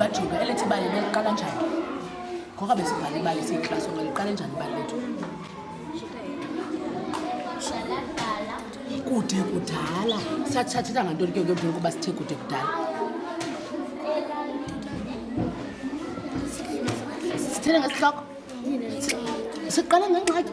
bajuke elethi ibali beliqala njani ngoka besibhale ibali siyiklasi oba liqale njani ibali lethu kude kudala sathathetha ngantoni ke kuyobona ukuba sithe kude kudala sithele ngesihloko siqala ngengxaki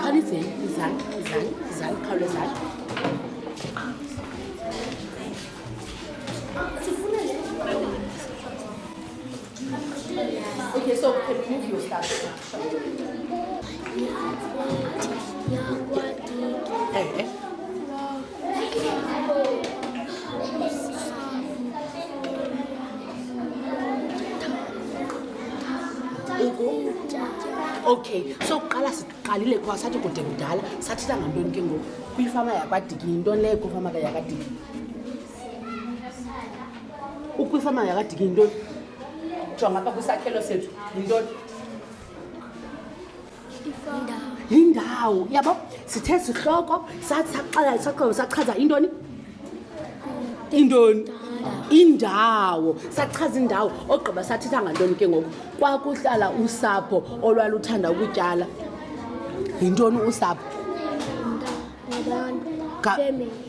khalideni izani izani izani khawulezani Okay, so can you move your stuff? Hey, hey. okay so kuqala siqalile kwa sathi kude kudala sathetha ngantoni ke ngoku kwifama yakwadiki yintoni leyo kwifama yakwadiki ukwifama yakadiki yintoni jonga pha kwisakhelo sethu yintoni yindawo yabo sithe sihloko sasaxela isaqobo sachaza intoni intoni indawo sachaza indawo ogqiba sathetha ngantoni ke ngoku kwakuhlala usapho olwaluthanda ukutyala yintoni usapho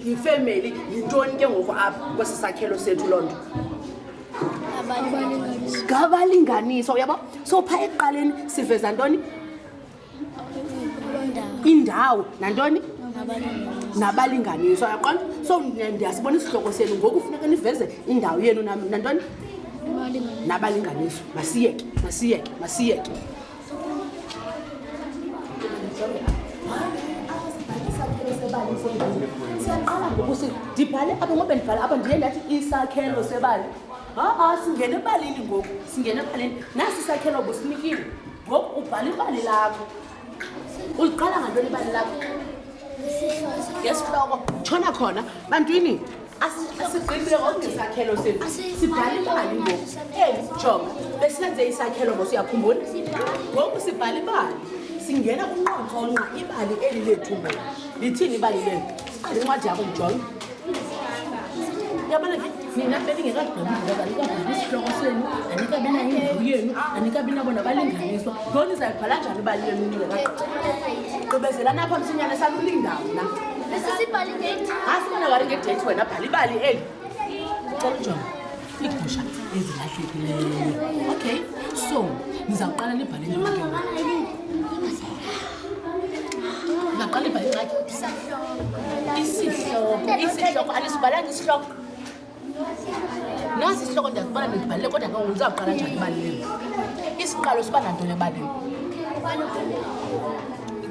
yifemeli yintoni ke ngoku apha kwesi sakhelo sethu loo nto ngabalinganiso uyabo so pha ekuqaleni siveza ntoni indawo nantoni nabalinganiso yaqona so ndiyasibona isihloko senu ngoku funeka niveze indawo yenu nantoni nabalinganiso masiyeke masiyeke masiyeke siyaqala ngoku ndibhale apha ngoba ndibhale apha ndiye ndathi isakhelo sebali ha-a singene ebalini ngoku singene ebalini nasi isakhelo businikile ngoku ubhala ibali lakho uliqala ngantoni ibali lakho ngesihloko tshona khona bantwini asigqibile konke isakhelo sethu sibhala imali ngoku eli jonga besenze isakhelo ngosu uyakhumbula ngoku sibhala imali singena kunqonqo nqa ibali eli lethu ngoku lithini ibali lenu siqale incwadi yakho ndijonge yabona nina beningekagqibizaanikabhali isihloko senu anikabi nayo indawo yenu anikabi nabo nabalinganiswa loo nizayibhala njani ibali lenu ningekagqibi qibezelanapha msinyane salulindawo na asifuna wari ngedethi wena bhala ibali eli cela ujonga iigusha ezilahlekileyo okay so nizawuqala nibhale naqala ibhale ingxaki isihloko isihloko alisibhalanga isihloko nasi isihloko ndiyazibona ndibhalile kodwa ke ndizawuqala njani ibaleni isiqalo siba nantoni ebaleni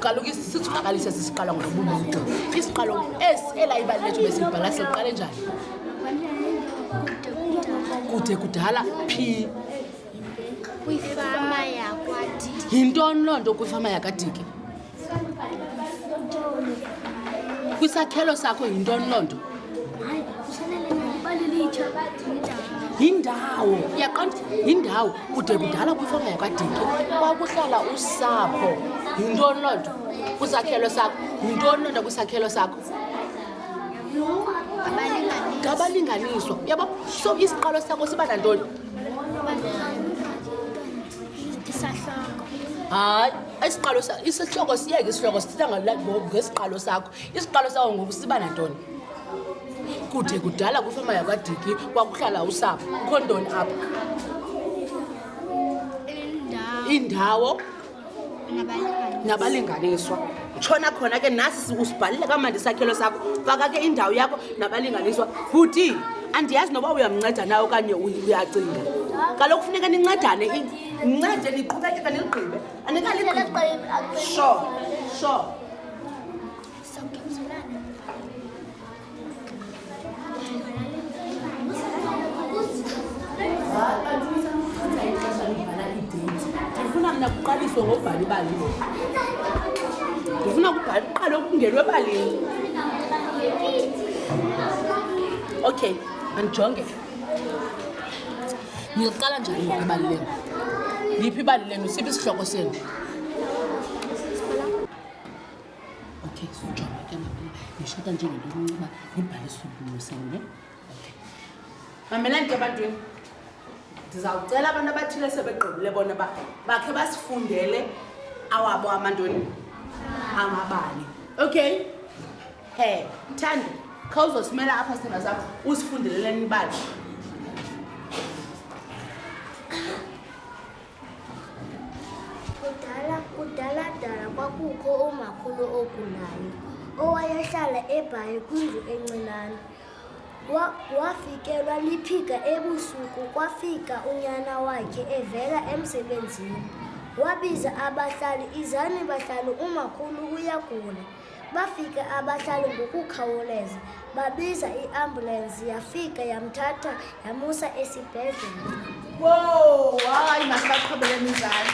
kaloku sithunakalise sisiqalo ngobumuntu isiqalo esi elayibali lethu besibhala siqale njani kude kudala phi kwifama yakwadi yintoni loo nto kwifama yakadiki kwisakhelo sakho yintoni loo nto yindawo yaqonda yindawo kude kudala kwifama yakwadiki kwakuhlala usapho yintoni loo nto kwisakhelo sakho yintoni loo nto kwisakhelo sakho ngabalinganiswa yabo so isiqalo sakho siba nantoni hayi isiqalo isihloko siyeke isihloko sithetha ngesiqalo sakho isiqalo sakho ngoku siba nantoni kude kudala kwifama yakwadiki kwakuhlala usapho kukho ntoni apha indawo nabalinganiswa tshona khona ke nasi usibhalile kamandi isakhelo sakho faka ke indawo yakho nabalinganiswa futhi andiyazi noba uyamnceda na okanye uyacinga kaloku funeka nincedane nincede niqhubekeka niligqibe anikaligqibe sure sure kuqaliswe ngobhala ibalini ndifuna kubhala kuqale ukungelwe ebalini okay andijonge niliqala njani ngoba ibali lenu liphi ibali lenu siphi isihloko senu okay sijonga ke mabela ndishota nje ngento encinci ndibhale isubulu sene okay mamelani ke bantwini ndizawucela abantu abathile sebegqibile bona uba bakhe basifundele awabo amantoni amabali okay he thanda khawuzosimela apha sithanda zam usifundeleleni ibali Kudala, kudala dala kwakukho umakhulu ogulayo owayehlala ebhayi kwindlu encinane. Wa, wafikelwa liphika ebusuku kwafika unyana wakhe evela emsebenzini. Wabiza abahlali, izani bahlali umakhulu uyagula. Bafike abahlali ngokukhawuleza babiza iambulensi yafika yamthatha yamusa esibhedlele. Wow, hayi masibaqhubele mizali.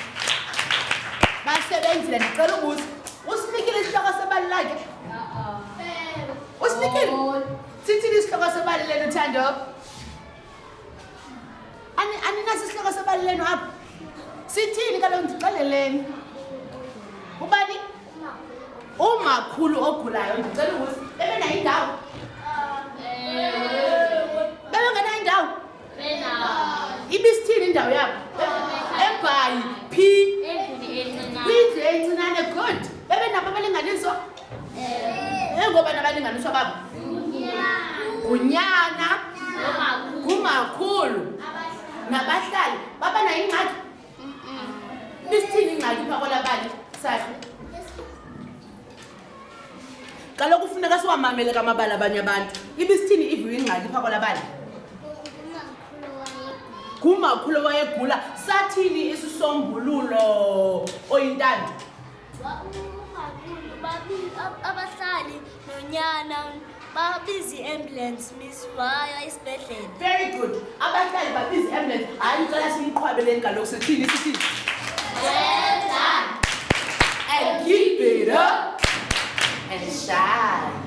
Basebenzile ndicela ubuza. Usinikile isihloko sebali lakhe? Uh-uh. Usinikile? Oh. Sithini isihloko sebali lenu Thando? Ani aninaso isihloko sebali lenu apha. Sithini kaloku ndixeleleni. Ubani? umakhulu ogulayo ndicela ubuza bebenayo indawo bebengenayo indawo ibisithini indawo yabo ebhayi phi kwindlu encinane good bebenabo abalinganiswa engoba nabalinganiswa babo ngunyana ngumakhulu nabahlali baba nayo ingxaki Nisithini ingxaki pha kwalabali sakhe? Kaloku kufuneka siwamamele kamabali abanye abantu. Ibisithini iviwe ingxaki pha kwalabali? Ngumakhulu wayegula sathini isisombululo oyintando? abahlali nonyana babiza i-ambulance miss wayo isibhedlele very good abahlali babiza i-ambulance hayi ucela simqhwabeleni kaloku sithini sithini well done and keep it up and shine